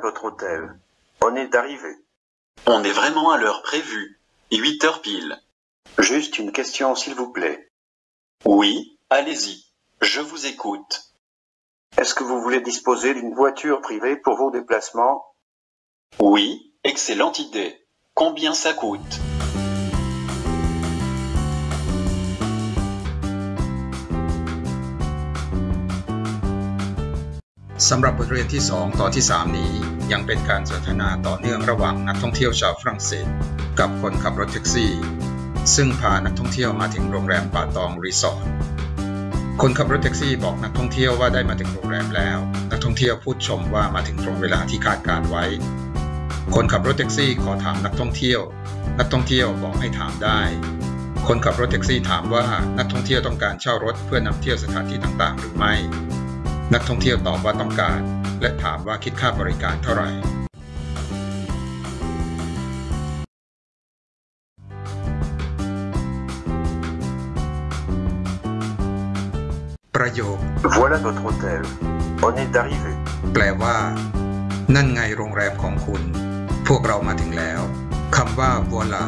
Votre hôtel? On est arrivé. On est vraiment à l'heure prévue. 8 heures pile. Juste une question, s'il vous plaît. Oui, allez-y. Je vous écoute. Est-ce que vous voulez disposer d'une voiture privée pour vos déplacements? Oui, excellente idée. Combien ça coûte? สำหรับบทเรียนที่ 2ตอนที่ 3 นี้ ยังเป็นการสนทนาต่อเนื่องระหว่างนักท่องเที่ยวชาวฝรั่งเศส กับคนขับรถแท็กซี่ ซึ่งพานักท่องเที่ยวมาถึงโรงแรมป่าตองรีสอร์ทคนขับรถแท็กซี่บอกนักท่องเที่ยวว่าได้มาถึงโรงแรมแล้ว นักท่องเที่ยวพูดชมว่ามาถึงตรงเวลาที่คาดการณ์ไว้ คนขับรถแท็กซี่ขอถามนักท่องเที่ยว นักท่องเที่ยวบอกให้ถามได้ คนขับรถแท็กซี่ถามว่านักท่องเที่ยวต้องการเช่ารถเพื่อนำเที่ยวสถานที่ต่างๆ หรือไม่ นักท่องเที่ยวตอบว่าต้องการ และถามว่าคิดค่าบริการเท่าไหร่ ประโยค Voilà votre hôtel. On est arrivé. แปลว่า นั่นไงโรงแรมของคุณ พวกเรามาถึงแล้วคำว่า voila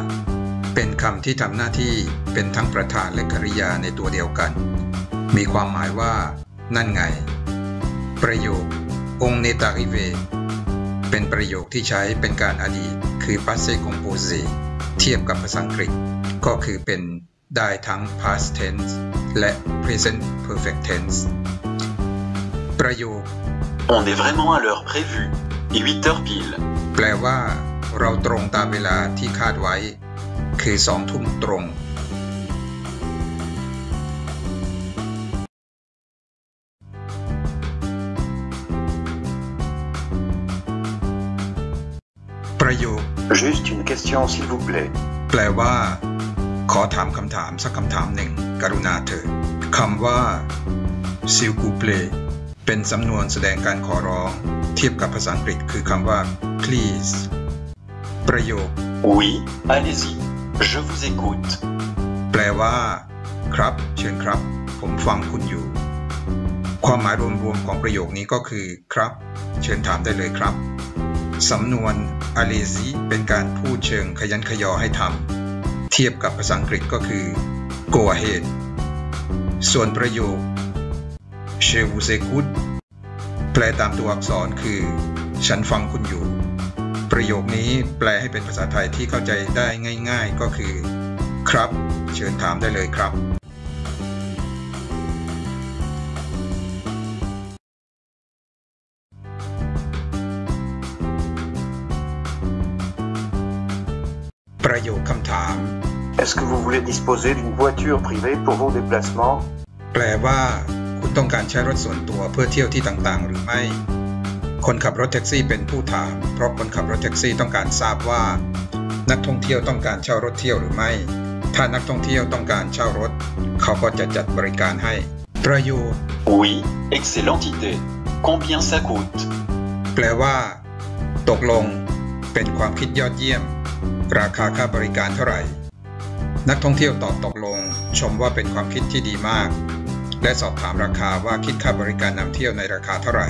เป็นคำที่ทำหน้าที่เป็นทั้งประธานและกริยาในตัวเดียวกัน มีความหมายว่า นั่นไง ประโยค on est arrivé เป็นประโยคที่ใช้เป็นการอดีต คือ passé composé เทียบกับภาษาอังกฤษ ก็คือเป็นได้ทั้ง past tense และ present perfect tense ประโยค On est vraiment à l'heure prévue. 8 heures pile. แปลว่า เราตรงตามเวลาที่คาดไว้ คือสองทุ่มตรง ประโยค Juste une question, s'il vous plaît. แปลว่า ขอถามคำถามสักคำถามหนึ่ง กรุณาเถิดคำว่า s'il vous plaît เป็นสำนวนแสดงการขอร้อง เทียบกับภาษาอังกฤษคือคำว่า please ประโยค Oui, allez-y. Je vous écoute. แปลว่า ครับ เชิญครับ ผมฟังคุณอยู่ ความหมายรวมๆของประโยคนี้ก็คือ ครับ เชิญถามได้เลยครับ สำนวน a l e z i เป็นการพูดเชิงขยันขยอให้ทำ เทียบกับภาษาอังกฤษก็คือ go ahead ส่วนประโยค je vous écoute แปลตามตัวอักษรคือ ฉันฟังคุณอยู่ ประโยคนี้แปลให้เป็นภาษาไทยที่เข้าใจได้ง่าย ๆ ก็คือ ครับ เชิญถามได้เลยครับ ประโยคคำถาม Est-ce que vous voulez disposer d'une voiture privée pour vos déplacements แปลว่า คุณต้องการใช้รถส่วนตัวเพื่อเที่ยวที่ต่างๆ หรือไม่ คนขับรถแท็กซี่เป็นผู้ถาม เพราะคนขับรถแท็กซี่ต้องการทราบว่า นักท่องเที่ยวต้องการเช่ารถเที่ยวหรือไม่ ถ้านักท่องเที่ยวต้องการเช่ารถ เขาก็จะจัดบริการให้ ประโยค Oui, excellente idée. Combien ça coûte แปลว่า ตกลง เป็นความคิดยอดเยี่ยม ราคาค่าบริการเท่าไหร่ นักท่องเที่ยวตอบตกลง ชมว่าเป็นความคิดที่ดีมาก และสอบถามราคาว่าคิดค่าบริการนำเที่ยวในราคาเท่าไหร่